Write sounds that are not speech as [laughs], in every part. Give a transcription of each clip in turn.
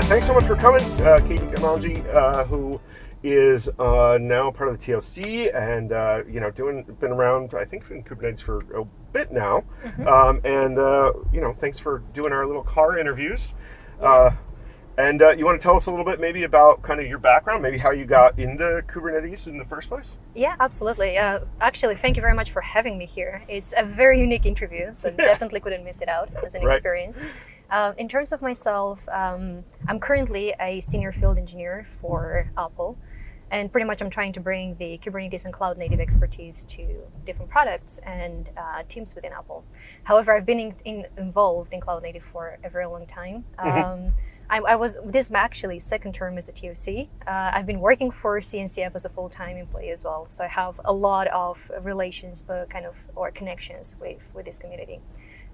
uh, thanks so much for coming, uh, Katie Gamanji, uh, who is uh, now part of the TOC and uh, you know doing been around I think in Kubernetes for a bit now, Mm-hmm. um, and uh, you know thanks for doing our little car interviews. Uh, and uh, you want to tell us a little bit maybe about kind of your background, maybe how you got into Kubernetes in the first place? Yeah, absolutely. Uh, actually, thank you very much for having me here. It's a very unique interview, so [laughs] definitely couldn't miss it out as an Right. experience. Uh, in terms of myself, um, I'm currently a senior field engineer for Apple. And pretty much I'm trying to bring the Kubernetes and cloud native expertise to different products and uh, teams within Apple. However, I've been in, in, involved in cloud native for a very long time. Um, I, I was this is my actually second term as a TOC. Uh, I've been working for CNCF as a full-time employee as well, so I have a lot of relations, uh, kind of or connections with with this community.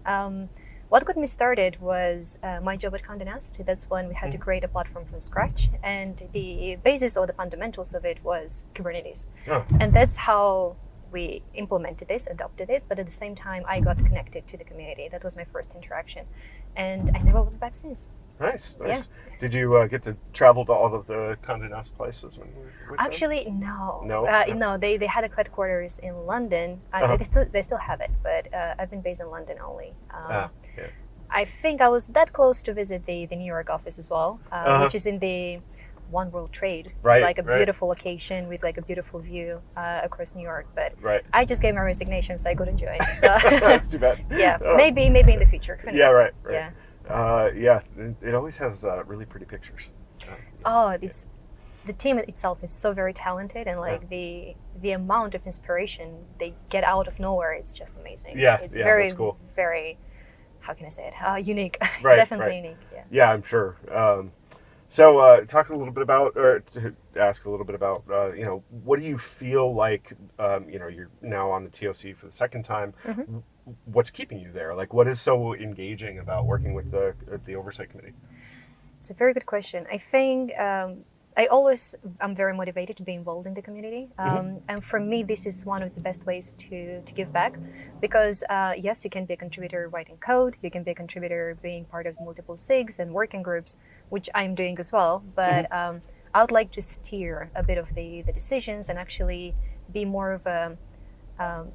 Um, what got me started was uh, my job at Condé Nast. That's when we had to create a platform from scratch, and the basis or the fundamentals of it was Kubernetes, Oh. and that's how we implemented this, adopted it. But at the same time, I got connected to the community. That was my first interaction, and I never looked back since. Nice, nice. Did you uh, get to travel to all of the Condé Nast places when you were with them? Actually, no. No? Uh, No. no, they, they had a headquarters in London. Uh, Uh-huh. they, still, they still have it, but uh, I've been based in London only. Um, Ah, yeah. I think I was that close to visit the, the New York office as well, uh, Uh-huh. which is in the One World Trade. Right, It's like a right. beautiful location with like a beautiful view uh, across New York. But Right. I just gave my resignation, so I couldn't join. [laughs] So That's too bad. [laughs] yeah, Oh. maybe maybe in the future. Who Yeah, knows? right, right. Yeah. Uh, yeah, it- always has uh, really pretty pictures. Uh, Oh, it's the team itself is so very talented, and like the the amount of inspiration they get out of nowhere, it's just amazing. Yeah, it's yeah, very that's cool. very how can I say it? Uh, unique. [laughs] Right, Definitely right. unique. Yeah. Yeah, I'm sure. Um, so, uh, talk a little bit about, or to ask a little bit about, uh, you know, what do you feel like, um, you know, you're now on the TOC for the second time. Mm-hmm. What's keeping you there? Like, what is so engaging about working with the uh, the oversight committee? It's a very good question. I think um, I always I'm very motivated to be involved in the community, um, and for me, this is one of the best ways to to give back, because uh, yes, you can be a contributor writing code, you can be a contributor being part of multiple SIGs and working groups, which I'm doing as well. But um, I would like to steer a bit of the the decisions and actually be more of a um,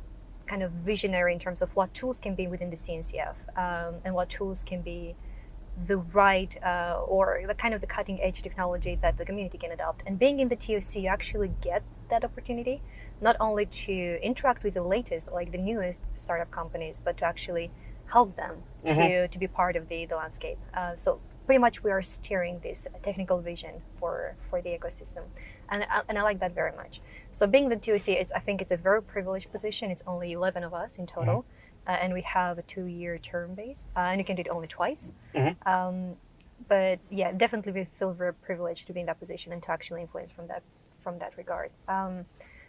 kind of visionary in terms of what tools can be within the CNCF um, and what tools can be the right uh, or the kind of the cutting edge technology that the community can adopt. And being in the TOC, you actually get that opportunity not only to interact with the latest, like the newest startup companies, but to actually help them to, to be part of the, the landscape. Uh, so pretty much we are steering this technical vision for, for the ecosystem. And, I- and I like that very much. So being the TOC, it's, I think it's a very privileged position. It's only 11 of us in total. Uh, and we have a two-year term base, uh, and you can do it only twice. Um, but yeah, definitely we feel very privileged to be in that position and to actually influence from that from that regard. Um,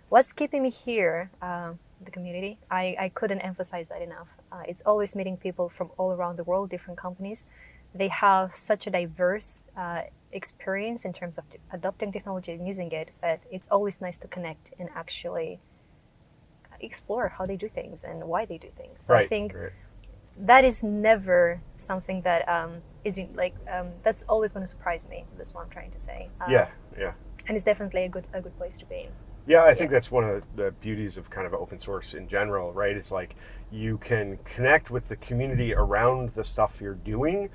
what's keeping me here, uh, the community? I, I couldn't emphasize that enough. Uh, it's always meeting people from all around the world, different companies. They have such a diverse uh, experience in terms of adopting technology and using it, but it's always nice to connect and actually explore how they do things and why they do things. So I think right. that is never something that um, is like um, that's always going to surprise me. That's what I'm trying to say. Um, Yeah, yeah. and it's definitely a good a good place to be. Yeah, I think that's one of the beauties of kind of open source in general, right? It's like you can connect with the community around the stuff you're doing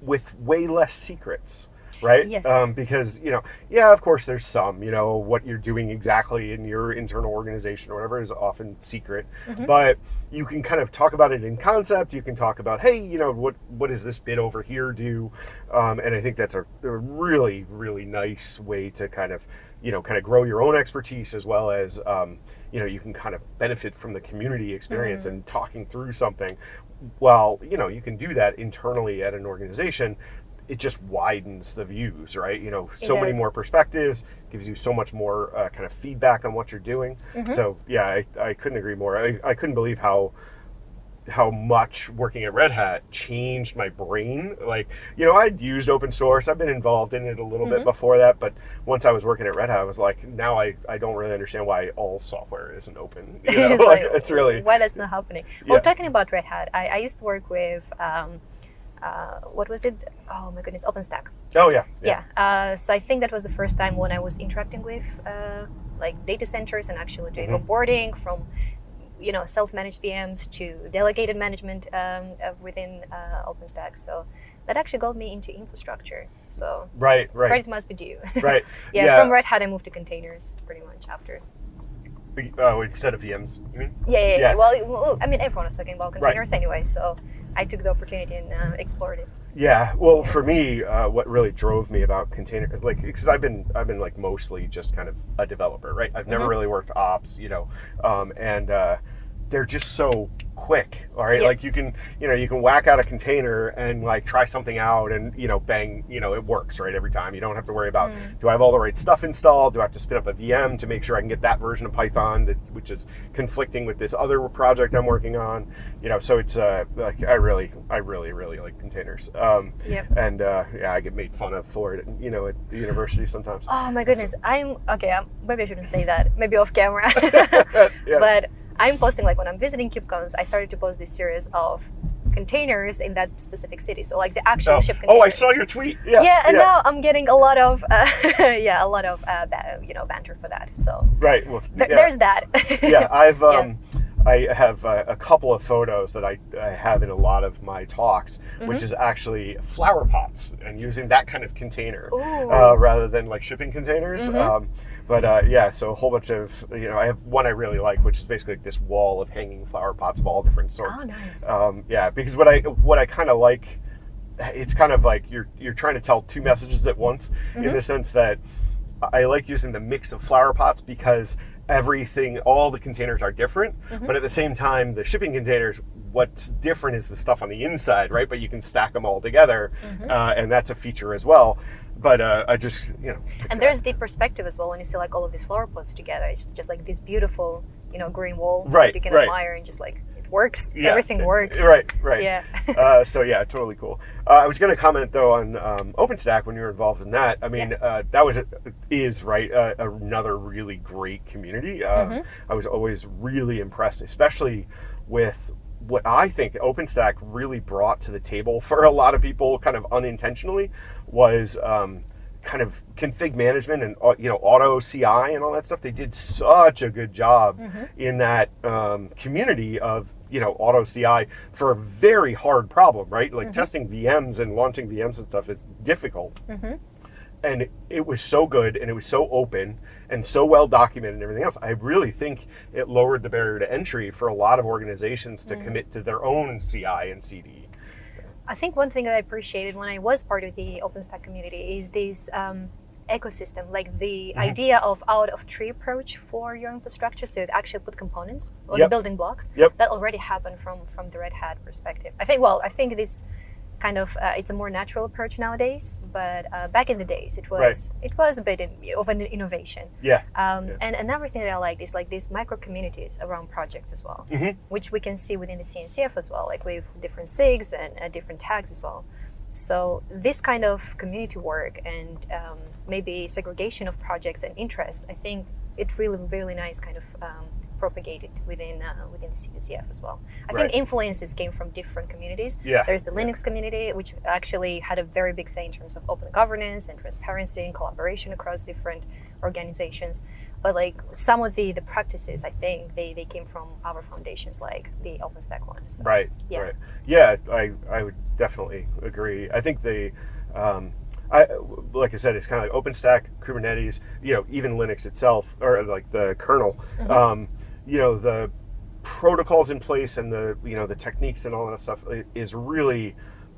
with way less secrets, right? Yes. Um, because, you know, yeah, of course there's some, you know, what you're doing exactly in your internal organization or whatever is often secret, but you can kind of talk about it in concept. You can talk about, hey, you know, what what does this bit over here do? Um, and I think that's a, a really, really nice way to kind of you know, kind of grow your own expertise as well as, um, you know, you can kind of benefit from the community experience and talking through something. While, you know, you can do that internally at an organization, it just widens the views, right? You know, so many more perspectives, gives you so much more uh, kind of feedback on what you're doing. So, yeah, I, I couldn't agree more. I, I couldn't believe how how much working at Red Hat changed my brain. Like, you know, I'd used open source. I've been involved in it a little bit before that, but once I was working at Red Hat, I was like, now I, I don't really understand why all software isn't open. [laughs] You [laughs] know, It's like, like, it's really why that's not happening. Well, Yeah. talking about Red Hat, I, I used to work with um, uh, what was it? Oh my goodness, OpenStack. Oh yeah, Yeah. Uh, so I think that was the first time when I was interacting with uh, like data centers and actually doing Mhm. onboarding from you know self-managed VMs to delegated management um, uh, within uh, OpenStack. So that actually got me into infrastructure. So Right, right, credit must be due. [laughs] right. yeah, Yeah. From Red Hat, I moved to containers pretty much after. Oh, instead of VMs, you mean? Yeah, yeah. yeah. Yeah. Well, well, I mean, everyone was talking about containers anyway, so I took the opportunity and uh, explored it. Yeah, well, for me, uh, what really drove me about container, like, because I've been, I've been like mostly just kind of a developer, right? I've never Mhm. really worked ops, you know, um, and uh, they're just so quick, all right? Yeah. Like you can, you know, you can whack out a container and like try something out, and you know, bang, you know, it works, right? Every time. You don't have to worry about, Mm. do I have all the right stuff installed? Do I have to spin up a VM to make sure I can get that version of Python that, which is conflicting with this other project I'm working on? You know, so it's uh, like I really, I really, really like containers. Um, Yep. and uh, yeah, I get made fun of for it, you know, at the university sometimes. Oh my goodness, I'm okay. um, Maybe I shouldn't say that. Maybe off camera. [laughs] yeah. [laughs] But I'm posting like when I'm visiting KubeCons, I started to post this series of containers in that specific city. So like the actual oh, ship container. oh, I saw your tweet. Yeah, Yeah, and now I'm getting a lot of uh, [laughs] yeah, a lot of uh, you know banter for that. So right. Well, th- yeah. there's that. yeah, [laughs] I've Yeah. um, I have uh, a couple of photos that I, I have in a lot of my talks, Mm-hmm. which is actually flower pots and using that kind of container uh, rather than like shipping containers. Mhm. Um, but uh, yeah, so a whole bunch of you know, I have one I really like, which is basically like this wall of hanging flower pots of all different sorts. oh, nice. Um, yeah, because what I what I kind of like, it's kind of like you're you're trying to tell two messages at once in Mhm. the sense that I like using the mix of flower pots because everything, all the containers are different, Mhm. but at the same time, the shipping containers, what's different is the stuff on the inside, right? But you can stack them all together, Mhm. uh, and that's a feature as well. But uh, I just, you know, And there's the perspective as well when you see like all of these flower pots together. It's just like this beautiful, you know, green wall Right, that you can right. admire and just like it works. Yeah. Everything works. right, right. Yeah. uh, so yeah, totally cool. Uh, I was going to comment though on um, OpenStack when you were involved in that. I mean, uh, that was is right uh, another really great community. Um, Mhm. I was always really impressed, especially with what I think OpenStack really brought to the table for a lot of people, kind of unintentionally, was. Um, kind of config management and uh, you know auto CI and all that stuff. They did such a good job Mhm. in that um, community of you know auto CI for a very hard problem, right? Like Mhm. testing VMs and launching VMs and stuff is difficult, hmm and it was so good and it was so open and so well documented and everything else. I really think it lowered the barrier to entry for a lot of organizations to Mhm. commit to their own CI and CD. I think one thing that I appreciated when I was part of the OpenStack community is this um, ecosystem, like the Mhm. idea of out of tree approach for your infrastructure. So you actually put components or Yep. the building blocks. Yep. That already happened from from the Red Hat perspective. I think. Well, I think this kind of uh, it's a more natural approach nowadays. But uh, back in the days, it was Right. it was a bit in, of an innovation. Yeah. Um, Yeah. And another thing that I like is like these micro communities around projects as well, Mhm. which we can see within the CNCF as well, like with different SIGs and uh, different tags as well. So this kind of community work and um, maybe segregation of projects and interest, I think it really really nice kind of um, propagated within uh, within the CNCF as well. I Right. think influences came from different communities. Yeah. There's the Linux community, which actually had a very big say in terms of open governance and transparency and collaboration across different organizations. But like some of the the practices, I think they, they came from our foundations, like the OpenStack one. So, Right. Yeah. Right. Yeah, I, I would definitely agree. I think the, um, I like I said, it's kind of like OpenStack, Kubernetes, you know, even Linux itself, or like the kernel. Mhm. Um, you know, the protocols in place and the you know the techniques and all that stuff is really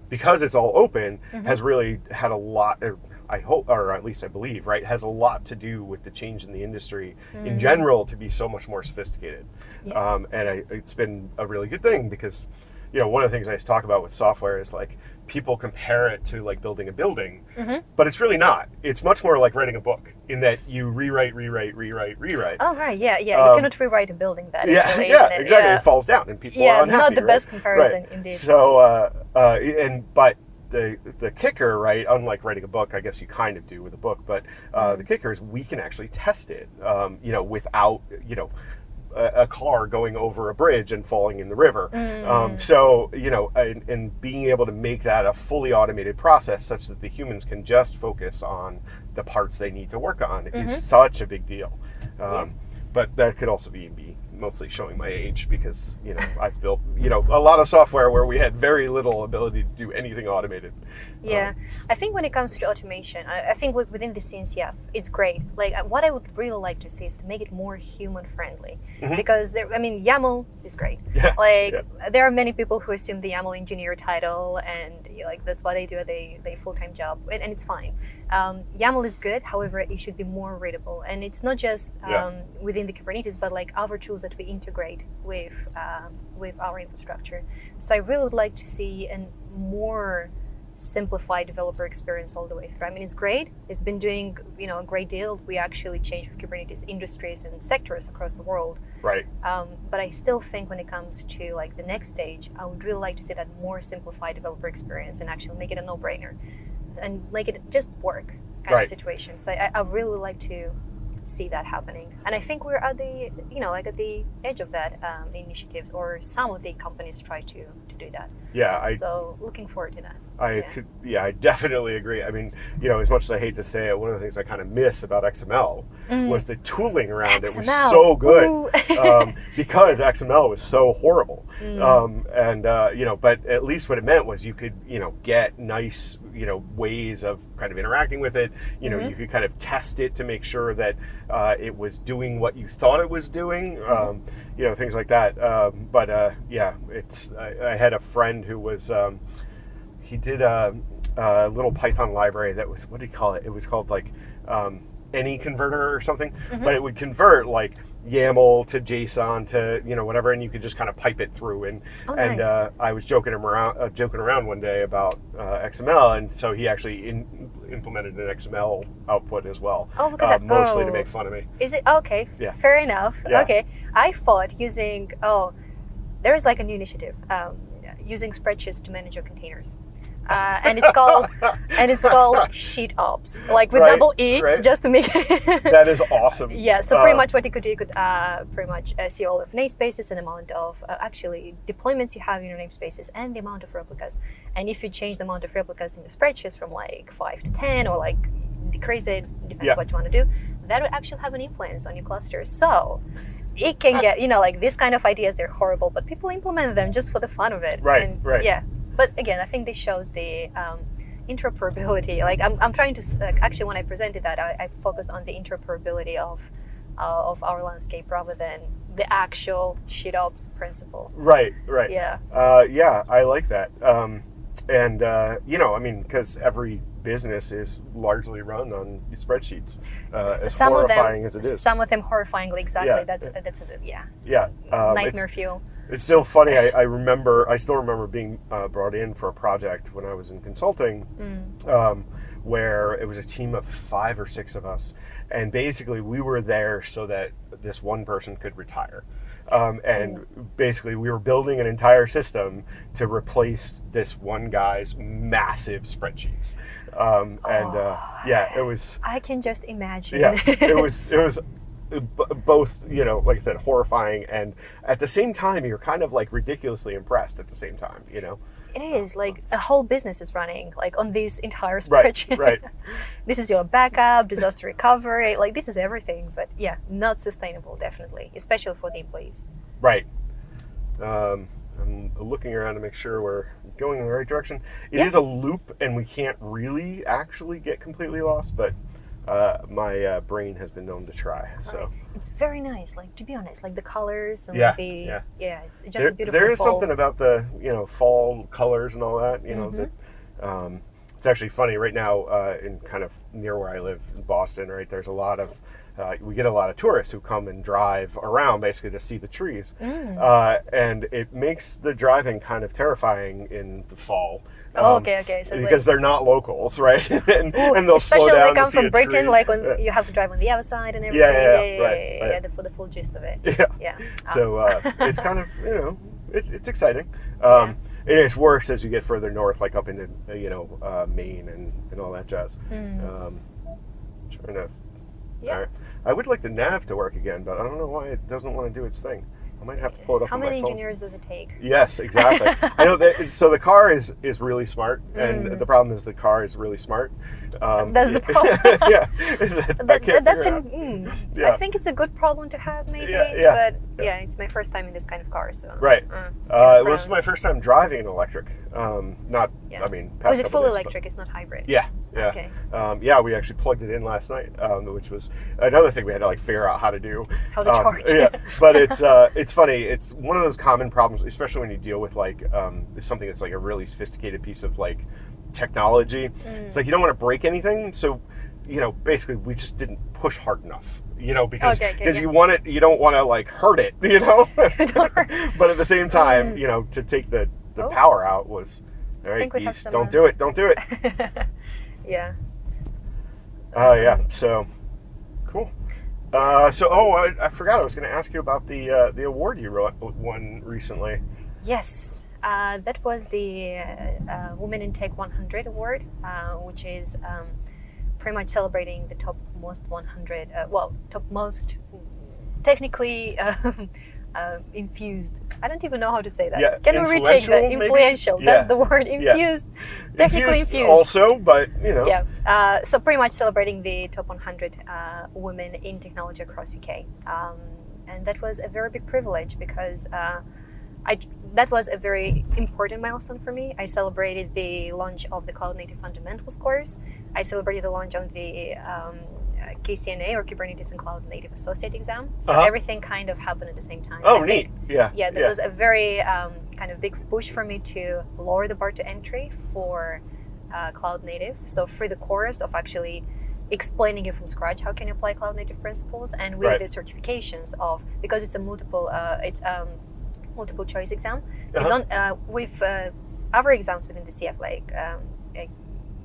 because it's all open Mhm. has really had a lot. Or I hope, or at least I believe, right, has a lot to do with the change in the industry in Mm. general to be so much more sophisticated. Yeah. Um, and I, it's been a really good thing because, you know, one of the things I used to talk about with software is like people compare it to like building a building, Mhm. but it's really not. It's much more like writing a book in that you rewrite, rewrite, rewrite, rewrite. Oh right, yeah, yeah. Um, you cannot rewrite a building that yeah, easily. yeah, it- exactly. Yeah, It falls down and people yeah are unhappy. Yeah, not the right? best comparison indeed. So, uh, uh, and but the the kicker, right? Unlike writing a book, I guess you kind of do with a book, but uh, Mm-hmm. the kicker is we can actually test it. Um, you know, without you know a, a car going over a bridge and falling in the river. Mm. Um, so you know, and, and being able to make that a fully automated process, such that the humans can just focus on the parts they need to work on, Mm-hmm. is such a big deal. Um, But that could also be me mostly showing my age because you know I've built you know a lot of software where we had very little ability to do anything automated. Yeah, I think when it comes to automation, I, I think within the scenes, yeah, it's great. Like uh, what I would really like to see is to make it more human friendly, Mhm. because there, I mean, YAML is great. [laughs] Yeah, Like yeah. there are many people who assume the YAML engineer title, and like that's what they do. They they full time job, and, and it's fine. Um, YAML is good. However, it should be more readable, and it's not just um, Yeah. within the Kubernetes, but like other tools that we integrate with um, with our infrastructure. So I really would like to see a more simplified developer experience all the way through. I mean, it's great. It's been doing you know a great deal. We actually changed with Kubernetes industries and sectors across the world. Right. Um, but I still think when it comes to like the next stage, I would really like to see that more simplified developer experience and actually make it a no-brainer and make it just work kind Right. of situation. So I, I really would like to see that happening, and I think we're at the you know like at the edge of that um, initiatives, or some of the companies try to do that. Yeah, I so looking forward to that. I Yeah. could, yeah, I definitely agree. I mean, you know, as much as I hate to say it, one of the things I kind of miss about XML was the tooling around it was so good [laughs] um, because XML was so horrible. Mm. Um, and uh, you know, but at least what it meant was you could, you know, get nice, you know, ways of kind of interacting with it. You know, Mhm. you could kind of test it to make sure that uh, it was doing what you thought it was doing. Um, you know, things like that. Um, but uh, yeah, it's. I, I had a friend who was. Um, he did a, a little Python library that was what do you call it? It was called like um, any converter or something, Mm-hmm. but it would convert like YAML to JSON to you know whatever, and you could just kind of pipe it through. And Oh, and nice. uh, I was joking him around, uh, joking around one day about uh, XML, and so he actually in, implemented an XML output as well, Oh, look uh, at that. mostly to Oh. make fun of me. Is it okay? Yeah. Fair enough. Yeah. Okay. I thought using oh, there is like a new initiative um, using spreadsheets to manage your containers, uh, and it's called and it's called Sheet Ops, like with Right, double E, right. just to make. [laughs] That is awesome. Yeah, so pretty Uh, much what you could do, you could uh, pretty much uh, see all of namespaces and amount of uh, actually deployments you have in your namespaces and the amount of replicas. And if you change the amount of replicas in your spreadsheets from like five to ten or like decrease it, depends Yeah. what you want to do, that would actually have an influence on your cluster. So it can get, you know, like this kind of ideas, they're horrible, but people implement them just for the fun of it. Right, And, right. Yeah. But again, I think this shows the um, interoperability. [laughs] Like I'm, I'm trying to uh, actually when I presented that, I, I focused on the interoperability of uh, of our landscape rather than the actual Sheet Ops principle. Right, right. Yeah. Uh, yeah, I like that. Um, and uh, you know, I mean, because every business is largely run on spreadsheets, uh, as some of horrifying them, as it is. some of them horrifyingly. Exactly. Yeah, that's yeah. that's a, yeah yeah, um, nightmare fuel. It's still funny. I, I remember, I still remember being uh, brought in for a project when I was in consulting, Mm. um, where it was a team of five or six of us, and basically we were there so that this one person could retire. Um, and basically, we were building an entire system to replace this one guy's massive spreadsheets. Um, and uh, yeah, it was I can just imagine. yeah, it was it was [laughs] both you know like I said horrifying and at the same time you're kind of like ridiculously impressed at the same time. You know. It is like a whole business is running like on this entire spreadsheet. right. right. [laughs] this is your backup, disaster recovery, like this is everything. But yeah, not sustainable, definitely, especially for the employees. Right. Um, I'm looking around to make sure we're going in the right direction. It is Yeah. a loop, and we can't really actually get completely lost, but uh, my uh, brain has been known to try. So It's very nice. Like to be honest, like the colors and Yeah, the yeah. yeah it's just there, a beautiful. there is fall. something about the you know fall colors and all that. You know Mhm. that. Um, it's actually funny right now uh, in kind of near where I live in Boston. Right, there's a lot of uh, we get a lot of tourists who come and drive around basically to see the trees. Mm. uh, and it makes the driving kind of terrifying in the fall. Oh, um, okay, okay. So because they're not locals, [laughs] right? and, Ooh, and they'll especially slow when down they come from Britain, like when Yeah. you have to drive on the other side and everything. yeah, yeah, yeah, yeah, right, yeah, yeah, right. yeah, the, for the full gist of it. [laughs] yeah. Yeah. Ah. So uh, it's kind of you know it, it's exciting. [laughs] Um, And it's worse as you get further north, like up into uh, you know uh, Maine and, and all that jazz. Mm. Um, trying to. Yeah. Right. I would like the nav to work again, but I don't know why it doesn't want to do its thing. I might have to pull it up How many engineers does it take? Yes, exactly. [laughs] I know that. So the car is is really smart, and Mm. the problem is the car is really smart. Um, That's the [laughs] problem. [laughs] yeah, that I can't that's an, mm, Yeah. I think it's a good problem to have, maybe. Yeah, yeah, but yeah. it's my first time in this kind of car, so. Right. Mm, Uh, yeah, it was my first time driving an electric. Um, not, Yeah. I mean, past Was it full days, but- electric? It's not hybrid. Yeah, yeah. Okay. Um, yeah, we actually plugged it in last night, um, which was another thing we had to like figure out how to do. How to Um, charge. yeah, [laughs] but it's uh, it's funny. It's one of those common problems, especially when you deal with like um, something that's like a really sophisticated piece of like technology. Mm. It's like you don't want to break anything, so you know, basically, we just didn't push hard enough. You know, because Okay, okay, because yeah. you want it, you don't want to like hurt it. [laughs] You know, [laughs] but at the same time, Mm. you know, to take the the Oh. power out was. All right, geese, don't do it. Don't do it. Yeah. Oh yeah. So cool. Uh, so oh, I, I forgot. I was going to ask you about the uh, the award you won recently. Yes, uh, that was the uh, uh, Women in Tech 100 award, uh, which is um, pretty much celebrating the top most 100, uh, well, top most technically [laughs] um, uh, infused. I don't even know how to say that. Yeah, Can we retake that? influential, maybe? Yeah. That's the word. Yeah. Infused. Technically infused. Also, but you know. Yeah. Uh, so pretty much celebrating the top 100 uh, women in technology across UK, um, and that was a very big privilege because uh, I that was a very important milestone for me. I celebrated the launch of the Cloud Native Fundamentals course. I celebrated the launch of the um, KCNA or Kubernetes and Cloud Native Associate exam. So Uh-huh. everything kind of happened at the same time. Oh, I neat. think Yeah. yeah, that was a very um, kind of big push for me to lower the bar to entry for uh, cloud native. So through the course of actually explaining it from scratch, how can you apply cloud native principles, and with Right. the certifications of because it's a multiple, uh, it's um, multiple choice exam. You Uh-huh. don't uh, with uh, other exams within the CF like. Um, like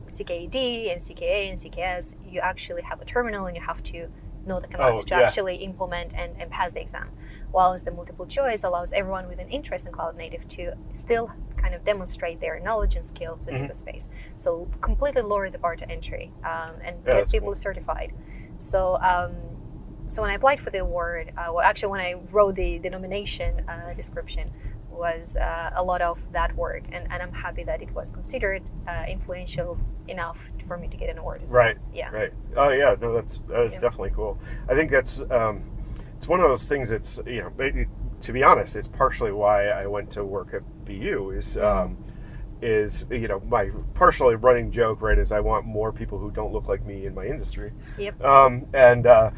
CKAD and CKA and CKS, you actually have a terminal and you have to know the commands Oh, to yeah. actually implement and, and pass the exam. Whilst the multiple choice allows everyone with an interest in cloud native to still kind of demonstrate their knowledge and skills within Mhm. the space. So completely lower the bar to entry um, and Yeah, get people cool. certified. So um, so when I applied for the award, uh, well, actually when I wrote the, the nomination uh, description, was uh, a lot of that work, and, and I'm happy that it was considered uh, influential enough for me to get an award as Right. well. Yeah. Right. Oh yeah. No, that's that is Yeah. definitely cool. I think that's um, it's one of those things. that's you know, maybe, to be honest, it's partially why I went to work at BU. Is um, is you know my partially running joke right is I want more people who don't look like me in my industry. Yep. Um, and uh,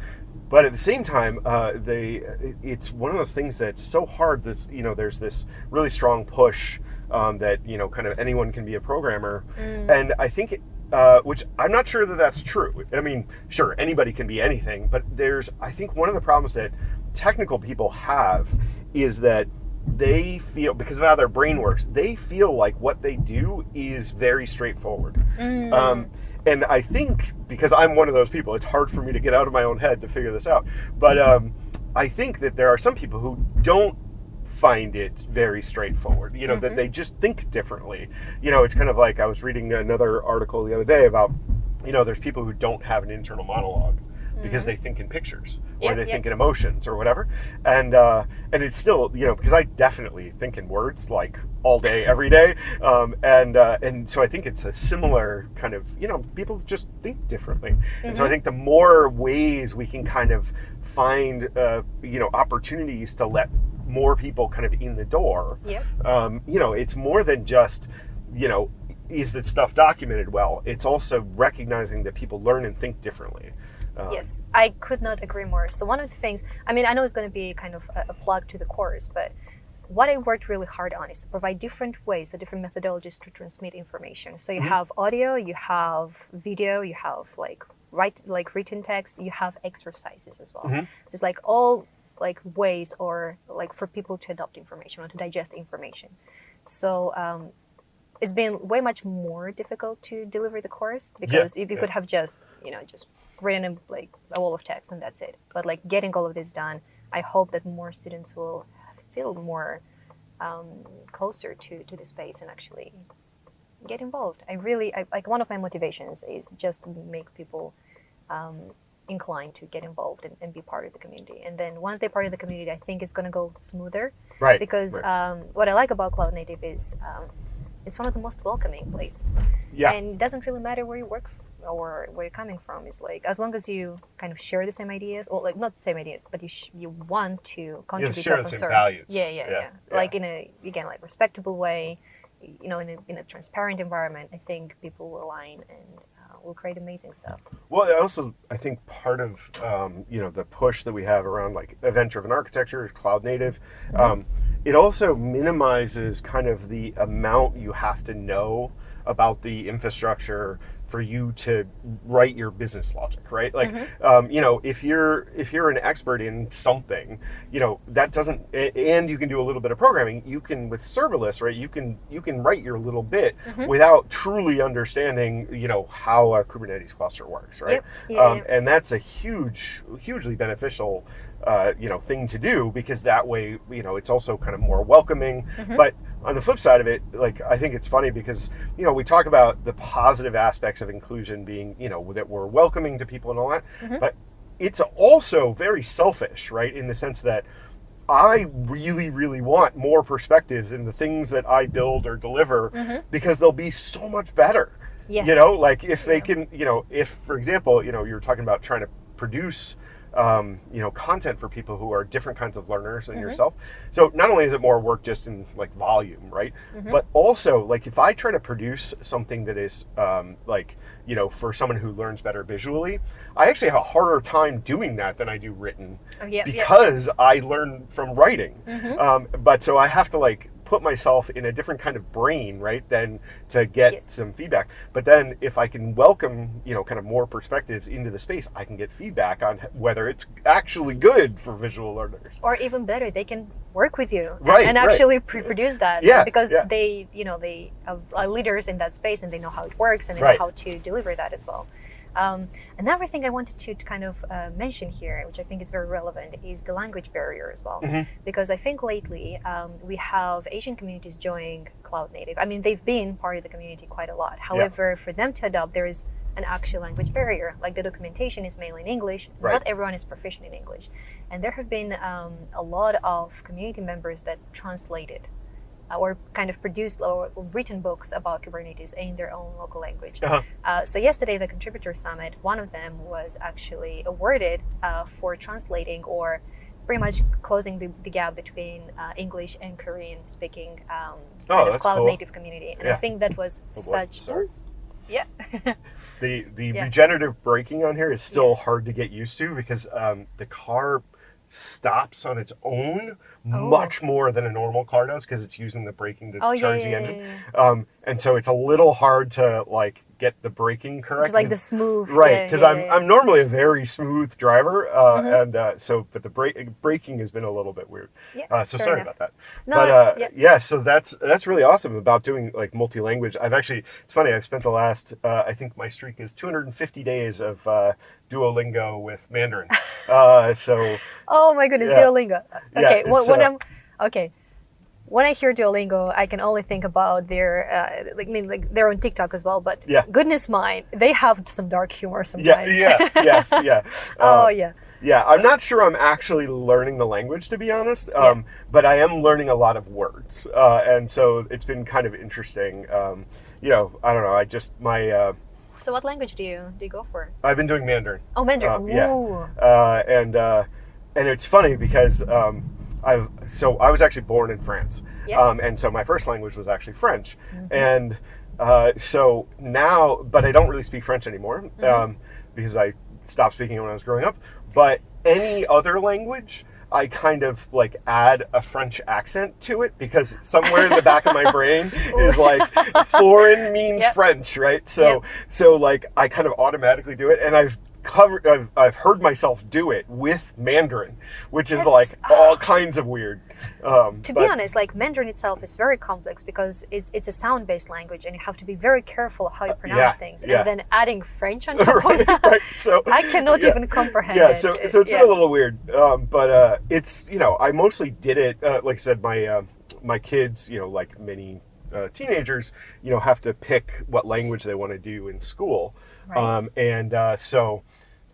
but at the same time, uh, they it's one of those things that's so hard. That's you know there's this really strong push um, that you know kind of anyone can be a programmer, Mm. and I think. Uh, which I'm not sure that that's true. I mean, sure, anybody can be anything, but there's, I think, one of the problems that technical people have is that they feel, because of how their brain works, they feel like what they do is very straightforward. Mm. Um, and I think because I'm one of those people, it's hard for me to get out of my own head to figure this out. But um, I think that there are some people who don't find it very straightforward. You know, that Mhm. they just think differently. You know, it's kind of like I was reading another article the other day about, you know, there's people who don't have an internal monologue because they think in pictures or Mm-hmm. Yeah, they yeah. think in emotions or whatever and uh, and it's still you know because I definitely think in words like all day every day um, and uh, and so I think it's a similar kind of you know people just think differently and so I Mhm. think the more ways we can kind of find uh, you know opportunities to let more people kind of in the door Yep. um, you know, it's more than just, you know, is that stuff documented well? It's also recognizing that people learn and think differently. Uh, Yes, I could not agree more. So one of the things, I mean, I know it's going to be kind of a, a plug to the course, but what I worked really hard on is to provide different ways, so different methodologies to transmit information. So you Mhm. have audio, you have video, you have like write like written text, you have exercises as well. Mhm. Just like all like ways or like for people to adopt information or to digest information. So um, it's been way much more difficult to deliver the course because you, you yeah. could have just you know just written a, like a wall of text and that's it. But like getting all of this done, I hope that more students will feel more um, closer to, to the space and actually get involved. I really I, like one of my motivations is just to make people um, inclined to get involved and, and be part of the community. And then once they're part of the community, I think it's going to go smoother. Right. Because right. Um, what I like about Cloud Native is um, it's one of the most welcoming places. Yeah. And it doesn't really matter where you work or where you're coming from. is like as long as you kind of share the same ideas, or like not the same ideas, but you sh- you want to contribute share to the open same source. values. Yeah, yeah, Yeah, yeah. Like in a again like respectable way, you know, in a, in a transparent environment. I think people will align and uh, will create amazing stuff. Well, I also I think part of um, you know the push that we have around like event-driven architecture, is cloud native, um, it also minimizes kind of the amount you have to know about the infrastructure for you to write your business logic, right? Like, um, you know, if you're if you're an expert in something, you know that doesn't, and you can do a little bit of programming. You can with serverless, right? You can you can write your little bit without truly understanding, you know, how a Kubernetes cluster works, right? Yep. Yeah, um, yeah. And that's a huge, hugely beneficial, uh, you know, thing to do because that way, you know, it's also kind of more welcoming. Mm-hmm. But on the flip side of it, like I think it's funny because you know we talk about the positive aspects of inclusion being, you know, that we're welcoming to people and all that, Mm-hmm. but it's also very selfish, right? In the sense that I really, really want more perspectives in the things that I build or deliver because they'll be so much better. Mm-hmm. Yes. You know, like if they can, you know, if for example, you know, you're talking about trying to produce, um, you know, content for people who are different kinds of learners than yourself. So not only is it more work just in like volume, right? But also like if I try to produce something that is um, like, you know, for someone who learns better visually, I actually have a harder time doing that than I do written Oh, yeah. because I learn from writing. Mm-hmm. Um, but so I have to like put myself in a different kind of brain, right? Then to get Yes. some feedback. But then if I can welcome, you know, kind of more perspectives into the space, I can get feedback on whether it's actually good for visual learners. or even better they can work with you and- Right, and right. actually pre-produce that Yeah, because yeah. they you know they are are leaders in that space and they know how it works and they Right. know how to deliver that as well um, another thing i wanted to kind of uh, mention here which i think is very relevant is the language barrier as well Mhm. because i think lately um, we have asian communities joining cloud native i mean they've been part of the community quite a lot however for them to adopt there is an actual language barrier. Like the documentation is mainly in English. Right. Not everyone is proficient in English. And there have been um, a lot of community members that translated or kind of produced or written books about Kubernetes in their own local language. Uh-huh. Uh, so yesterday, the Contributor Summit, one of them was actually awarded uh, for translating or pretty much closing the, the gap between uh, English and Korean speaking um, Oh, kind of cloud cool. native community. And I think that was Oh such. sorry. Yeah. [laughs] The the Yeah. regenerative braking on here is still hard to get used to because um, the car stops on its own Oh. much more than a normal car does because it's using the braking to Oh, charge yeah, the yeah, engine. yeah, Um, and so it's a little hard to like get the braking correct. Just like the smooth. right because yeah, I'm yeah. I'm normally a very smooth driver uh, Mhm. and uh, so but the brake braking has been a little bit weird. Yeah, Uh, so sorry enough. about that. No, but uh, yeah. yeah, so that's that's really awesome about doing like multi-language. I've actually it's funny. I've spent the last uh, I think my streak is 250 days of uh, Duolingo with Mandarin. [laughs] uh, so Oh my goodness, Yeah. Duolingo. Okay, when uh, I'm okay, when I hear Duolingo, I can only think about their uh, like I mean like they're on TikTok as well. But Yeah. goodness mine, they have some dark humor [laughs] sometimes. yeah, yes, yeah. [laughs] oh Uh, yeah. Yeah, I'm not sure I'm actually learning the language to be honest, um, but I am learning a lot of words, uh, and so it's been kind of interesting. Um, you know, I don't know. I just my uh, So what language do you do you go for? I've been doing Mandarin, Oh Mandarin. Uh, yeah. Uh, and uh, and it's funny because um, I've so I was actually born in France, Yeah. um, and so my first language was actually French, and uh, so now, but I don't really speak French anymore um, because I stopped speaking it when I was growing up. But any other language. I kind of like add a French accent to it because somewhere in the back of my [laughs] brain is like foreign means [laughs] Yep. French, right? So Yep. so like I kind of automatically do it, and I've covered, I've, I've heard myself do it with Mandarin, which is That's- like all kinds of weird. Um, To but- be honest, like Mandarin itself is very complex because it's it's a sound-based language, and you have to be very careful how you pronounce Uh, yeah, things. yeah. And then adding French on [laughs] top of that, right. So [laughs] I cannot yeah. even comprehend Yeah, so so it's been a little weird, um, but uh, it's you know I mostly did it. Uh, like I said, my uh, my kids, you know, like many uh, teenagers, you know, have to pick what language they want to do in school, Right. um, and uh, so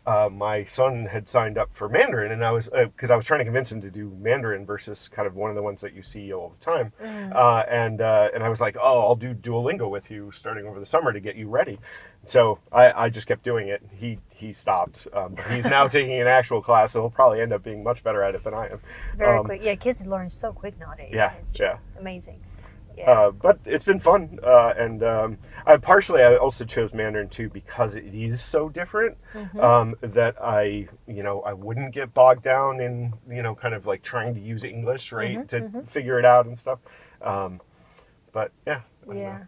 uh, my son had signed up for Mandarin, and I was because I was trying to convince him to do Mandarin versus kind of one of the ones that you see all the time, uh, and uh, and I was like, oh, I'll do Duolingo with you starting over the summer to get you ready. So I, I just kept doing it. He he stopped. Um, he's now [laughs] taking an actual class, so he'll probably end up being much better at it than I am. Very Um, quick. Yeah, kids learn so quick nowadays. Yeah, it's just yeah. amazing. Yeah. Uh, but it's been fun, uh, and um, I partially I also chose Mandarin too because it is so different Mm-hmm. um, that I you know I wouldn't get bogged down in you know kind of like trying to use English right Mm-hmm, to figure it out and stuff. Um, but yeah, I Yeah.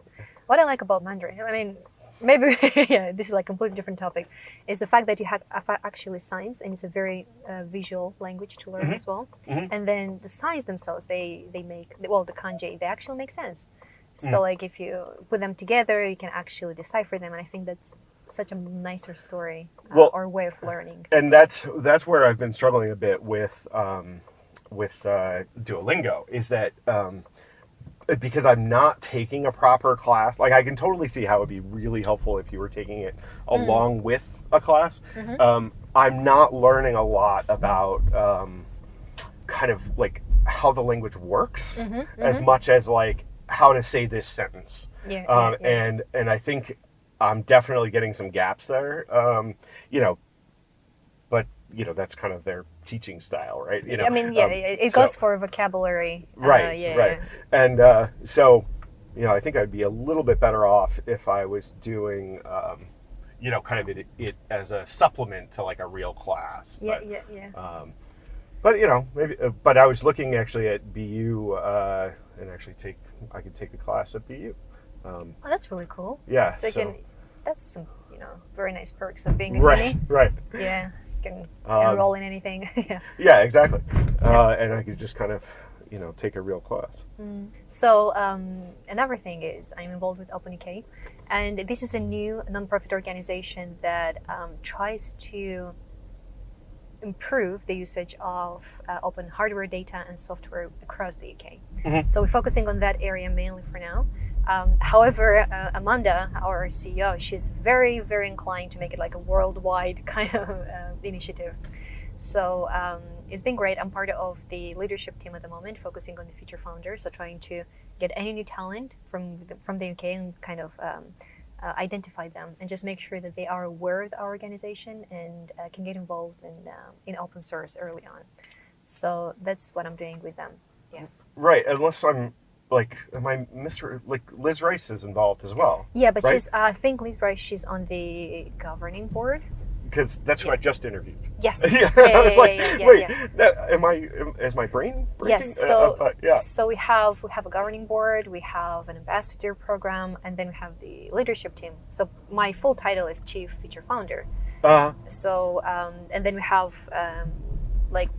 What I like about Mandarin, I mean, maybe [laughs] yeah, this is like a completely different topic, is the fact that you have actually signs and it's a very uh, visual language to learn as well. Mhm. And then the signs themselves, they they make well the kanji, they actually make sense. Mm. So like if you put them together, you can actually decipher them, and I think that's such a nicer story uh, Well- or way of learning. and that's that's where I've been struggling a bit with um, with uh, Duolingo is that um, because I'm not taking a proper class. Like I can totally see how it'd be really helpful if you were taking it along with a class. Um, I'm not learning a lot about um, kind of like how the language works as much as like how to say this sentence Yeah, um, yeah, yeah. and and I think I'm definitely getting some gaps there. Um, you know, you know that's kind of their teaching style, right? You know, I mean, yeah, um, it it so- goes for vocabulary. uh, right, yeah, right, and uh, so you know I think I'd be a little bit better off if I was doing. Um, you know, kind of it, it as a supplement to like a real class. Yeah, but, yeah, yeah. um, but you know, maybe. Uh, but I was looking actually at BU uh, and actually take. I could take a class at BU. Um, Oh, that's really cool. yeah. So you can, that's some, you know, very nice perks of being in right, uni. right. Yeah, can Um, enroll in anything. [laughs] yeah. Yeah, exactly. Uh, and I could just kind of, you know, take a real class. So um, another thing is I'm involved with OpenUK, and this is a new nonprofit organization that um, tries to improve the usage of uh, open hardware, data, and software across the UK. Mhm. So we're focusing on that area mainly for now. Um, however, uh, Amanda, our CEO, she's very, very inclined to make it like a worldwide [laughs] kind of uh, initiative. So um, it's been great. I'm part of the leadership team at the moment, focusing on the future founders. So trying to get any new talent from the, from the UK and kind of um, uh, identify them and just make sure that they are aware of our organization and uh, can get involved in uh, in open source early on. So that's what I'm doing with them. Yeah. Right, unless I'm like, am I Mr. Like Liz Rice is involved as well? Yeah, but Right. she's. I think Liz Rice. She's on the governing board. Because that's who I just interviewed. Yes. [laughs] yeah, yeah, I was like, yeah, yeah, wait, yeah. that, am I? Is my brain? Breaking? Yes. Uh, So uh, yeah. so we have we have a governing board, we have an ambassador program, and then we have the leadership team. So my full title is chief future founder. Uh, So um, and then we have um, like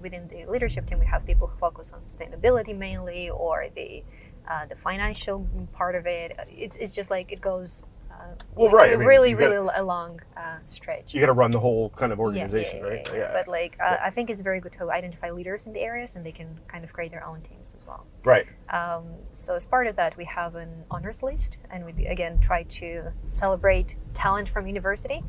within the leadership team, we have people who focus on sustainability mainly, or the uh, the financial part of it. It's it's just like it goes. Uh, Well, like, right, I mean, really, gotta- really a long uh, stretch. you got to run the whole kind of Yeah, yeah, organization, yeah, right? yeah, yeah. But like, uh, I think it's very good to identify leaders in the areas, and they can kind of create their own teams as well. right. Um, so as part of that, we have an honors list, and we again try to celebrate talent from university.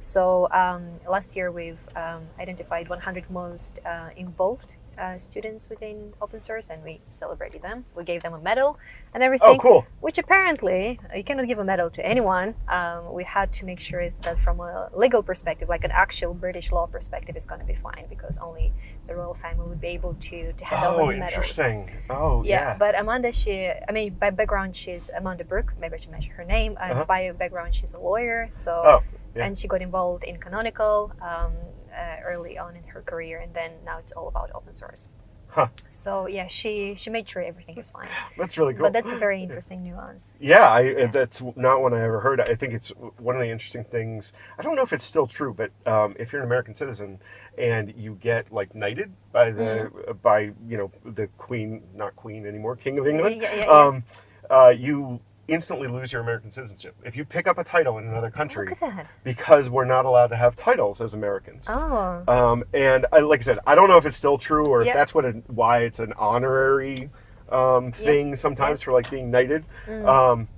So um, last year we've um, identified 100 most uh, involved uh, students within open source, and we celebrated them. We gave them a medal and everything. Oh, cool. Which apparently you cannot give a medal to anyone. Um, we had to make sure that from a legal perspective, like an actual British law perspective, is going to be fine because only the royal family would be able to to hand Oh, over medals. interesting. Oh, Yeah, yeah. but Amanda, she, I mean, by background, she's Amanda Brock. Maybe I should mention her name. And Uh-huh. by background, she's a lawyer. So, Oh, yeah. and she got involved in Canonical um, uh, early on in her career, and then now it's all about open source. Huh. So yeah, she she made sure everything is fine. [gasps] That's really cool. But that's a very interesting nuance. Yeah, I, that's not one I ever heard. I think it's one of the interesting things. I don't know if it's still true, but um, if you're an American citizen and you get like knighted by the Mm-hmm. by you know the Queen, not Queen anymore, King of England, Yeah, yeah, yeah. um, uh, you instantly lose your American citizenship if you pick up a title in another country at that. because we're not allowed to have titles as Americans. Oh, Um, and I, like I said, I don't know if it's still true or if that's what it, why it's an honorary um, thing sometimes for like being knighted. Mm. Um,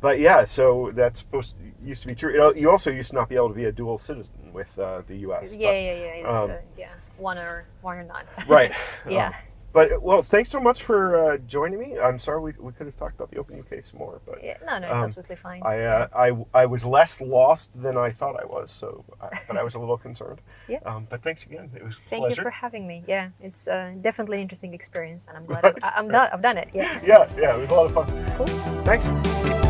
but yeah, so that's supposed to, used to be true. You, you also used to not be able to be a dual citizen with uh, the U.S. Yeah, but- yeah, yeah. It's um, uh, yeah, one or one or none. right. [laughs] yeah. But well, thanks so much for uh, joining me. I'm sorry we, we could have talked about the Open UK some more, but yeah. No, no, it's um, absolutely fine. I, uh, I I was less lost than I thought I was. So, I, but I was a little concerned. [laughs] Yeah. Um, but thanks again. It was a Thank pleasure. you for having me. Yeah, it's uh, definitely an interesting experience, and I'm glad [laughs] I, I'm done. I've done it. Yeah. yeah, yeah, it was a lot of fun. Cool. Thanks.